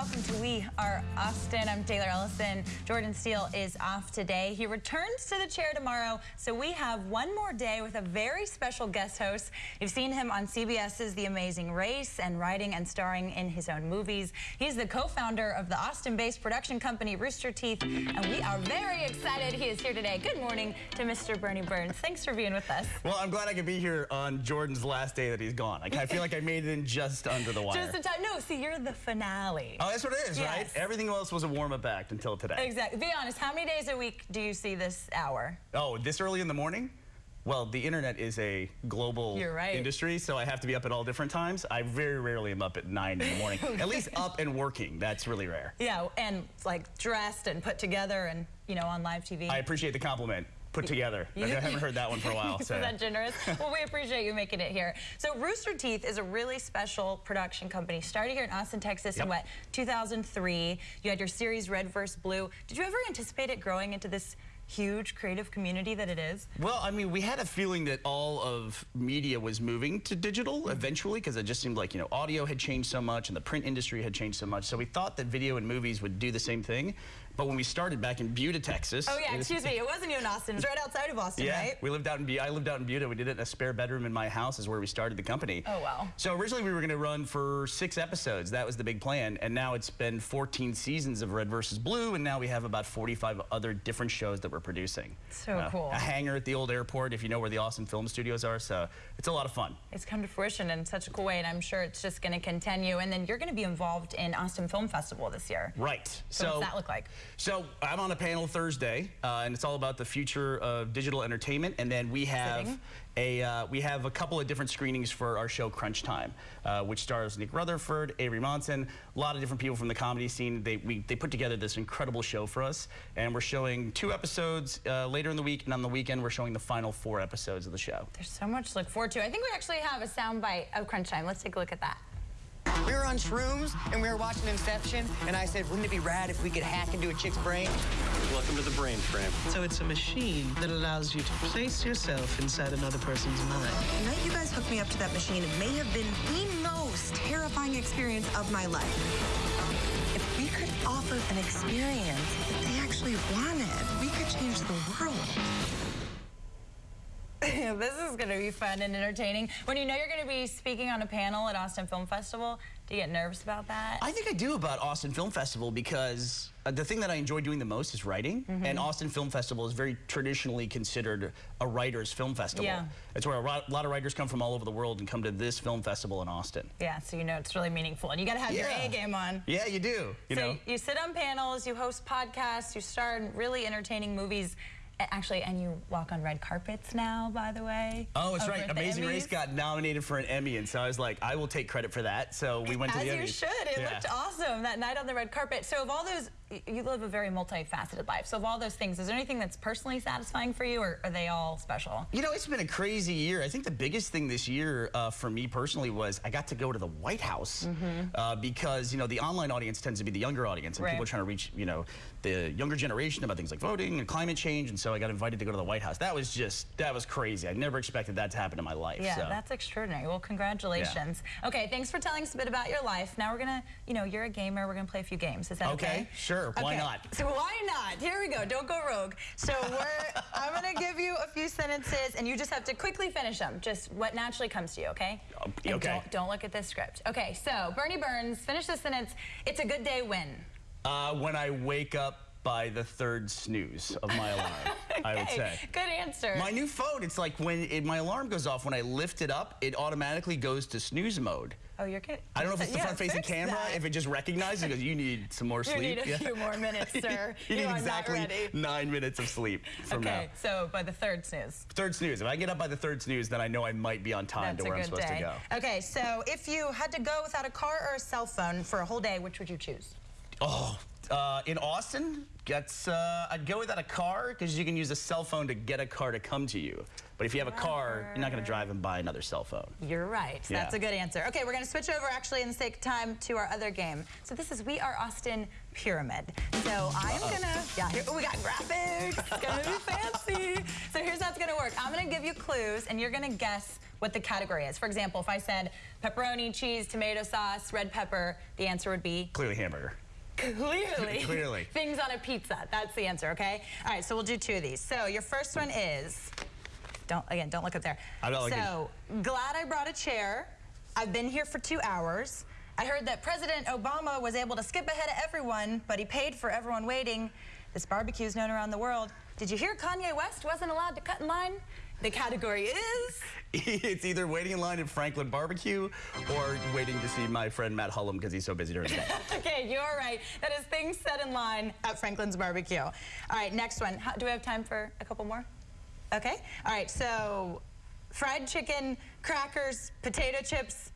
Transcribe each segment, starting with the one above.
welcome to We Are Austin. I'm Taylor Ellison. Jordan Steele is off today. He returns to the chair tomorrow, so we have one more day with a very special guest host. You've seen him on CBS's The Amazing Race and writing and starring in his own movies. He's the co-founder of the Austin-based production company Rooster Teeth, and we are very excited he is here today. Good morning to Mr. Burnie Burns. Thanks for being with us. Well, I'm glad I could be here on Jordan's last day that he's gone. Like, I feel like I made it in just under the wire. Just in time. No, see, you're the finale. Oh, that's what it is, yes. right? Everything else was a warm-up act until today. Exactly. Be honest, how many days a week do you see this hour? Oh, this early in the morning? Well, the internet is a global right. industry, so I have to be up at all different times. I very rarely am up at 9 in the morning. okay. At least up and working. That's really rare. Yeah, and like dressed and put together and, you know, on live TV. I appreciate the compliment put together. You, I haven't heard that one for a while. So. that generous? well, we appreciate you making it here. So Rooster Teeth is a really special production company. Started here in Austin, Texas yep. in what, 2003. You had your series Red vs. Blue. Did you ever anticipate it growing into this huge creative community that it is? Well, I mean, we had a feeling that all of media was moving to digital eventually because it just seemed like, you know, audio had changed so much and the print industry had changed so much. So we thought that video and movies would do the same thing. But when we started back in Buda, Texas. Oh yeah, excuse me, it wasn't even in Austin. It's right outside of Austin, yeah, right? we lived out in Buda. I lived out in Buda. We did it in a spare bedroom in my house is where we started the company. Oh wow. So originally we were going to run for six episodes. That was the big plan. And now it's been 14 seasons of Red versus Blue. And now we have about 45 other different shows that we're producing. So uh, cool. A hangar at the old airport, if you know where the Austin Film Studios are. So it's a lot of fun. It's come to fruition in such a cool way. And I'm sure it's just going to continue. And then you're going to be involved in Austin Film Festival this year. Right. So, so what's that look like? So I'm on a panel Thursday, uh, and it's all about the future of digital entertainment. And then we have Sitting. a uh, we have a couple of different screenings for our show Crunch Time, uh, which stars Nick Rutherford, Avery Monsen, a lot of different people from the comedy scene. They we they put together this incredible show for us, and we're showing two episodes uh, later in the week, and on the weekend we're showing the final four episodes of the show. There's so much to look forward to. I think we actually have a soundbite of Crunch Time. Let's take a look at that. We on shrooms and we were watching Inception, and I said, wouldn't it be rad if we could hack into a chick's brain? Welcome to the brain frame. So it's a machine that allows you to place yourself inside another person's mind. The night you guys hooked me up to that machine, it may have been the most terrifying experience of my life. If we could offer an experience that they actually wanted, we could change the world. this is going to be fun and entertaining. When you know you're going to be speaking on a panel at Austin Film Festival, do you get nervous about that? I think I do about Austin Film Festival because uh, the thing that I enjoy doing the most is writing. Mm -hmm. And Austin Film Festival is very traditionally considered a writer's film festival. Yeah. It's where a lot of writers come from all over the world and come to this film festival in Austin. Yeah, so you know it's really meaningful. And you got to have yeah. your A game on. Yeah, you do. You so know. you sit on panels, you host podcasts, you star in really entertaining movies. Actually, and you walk on red carpets now, by the way. Oh, that's right. Amazing Race got nominated for an Emmy, and so I was like, I will take credit for that. So we went As to the Emmys. As you should. It yeah. looked awesome that night on the red carpet. So of all those you live a very multifaceted life. So of all those things, is there anything that's personally satisfying for you, or are they all special? You know, it's been a crazy year. I think the biggest thing this year uh, for me personally was I got to go to the White House mm -hmm. uh, because, you know, the online audience tends to be the younger audience, and right. people are trying to reach, you know, the younger generation about things like voting and climate change, and so I got invited to go to the White House. That was just, that was crazy. I never expected that to happen in my life. Yeah, so. that's extraordinary. Well, congratulations. Yeah. Okay, thanks for telling us a bit about your life. Now we're going to, you know, you're a gamer. We're going to play a few games. Is that okay? Okay, sure. Okay. Why not? So why not? Here we go. Don't go rogue. So we're, I'm going to give you a few sentences, and you just have to quickly finish them. Just what naturally comes to you, okay? okay. Don't, don't, look at this script. Okay, so Burnie Burns, finish the sentence. It's a good day when? Uh, when I wake up by the third snooze of my alarm, okay. I would say. Good answer. My new phone, it's like when it, my alarm goes off, when I lift it up, it automatically goes to snooze mode. Oh, you're kidding. I don't know if it's the yeah, front-facing camera, that. if it just recognizes because you need some more sleep. You need a yeah. few more minutes, sir. you, you need exactly nine minutes of sleep from okay, now. so by the third snooze. Third snooze. If I get up by the third snooze, then I know I might be on time That's to where I'm supposed day. to go. Okay, so if you had to go without a car or a cell phone for a whole day, which would you choose? Oh, uh, in Austin, gets, uh, I'd go without a car because you can use a cell phone to get a car to come to you. But if you have a car, you're not going to drive and buy another cell phone. You're right. Yeah. That's a good answer. Okay, we're going to switch over, actually, in the sake of time, to our other game. So this is We Are Austin Pyramid. So I am going to, yeah, here, oh, we got graphics. It's going to be fancy. So here's how it's going to work. I'm going to give you clues, and you're going to guess what the category is. For example, if I said pepperoni, cheese, tomato sauce, red pepper, the answer would be Clearly hamburger. Clearly. Clearly. Things on a pizza. That's the answer, okay? All right, so we'll do two of these. So your first one is, don't, again, don't look up there. I'm not looking. So, glad I brought a chair. I've been here for two hours. I heard that President Obama was able to skip ahead of everyone, but he paid for everyone waiting. This barbecue is known around the world. Did you hear Kanye West wasn't allowed to cut in line? The category is. it's either waiting in line at Franklin Barbecue or waiting to see my friend Matt Hullum because he's so busy during the day. okay, you're right. That is things set in line at Franklin's Barbecue. All right, next one. How, do we have time for a couple more? Okay. All right, so fried chicken, crackers, potato chips,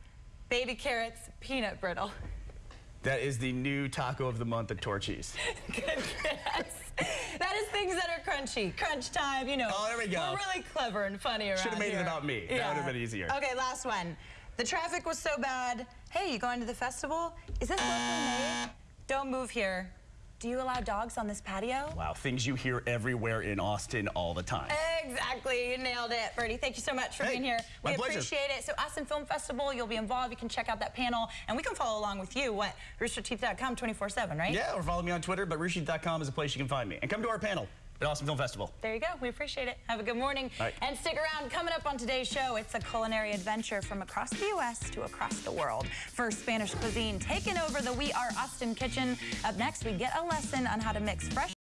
baby carrots, peanut brittle. that is the new taco of the month at Torchy's. Good guess. Is things that are crunchy. Crunch time, you know. Oh, there we go. We're really clever and funny around Should've made it about me. That would've been easier. Okay, last one. The traffic was so bad. Hey, you going to the festival? Is this locally made? Don't move here. Do you allow dogs on this patio? Wow, things you hear everywhere in Austin all the time. Exactly, you nailed it, Bertie. Thank you so much for Hey, being here. my we pleasure. appreciate it. So, Austin Film Festival, you'll be involved. You can check out that panel, and we can follow along with you. What? Roosterteeth.com 24/7, right? Yeah, or follow me on Twitter, but roosterteeth.com is a place you can find me. And come to our panel at Austin Film Festival. There you go. We appreciate it. Have a good morning. Right. And stick around. Coming up on today's show, it's a culinary adventure from across the U.S. to across the world. First, Spanish cuisine taking over the We Are Austin kitchen. Up next, we get a lesson on how to mix fresh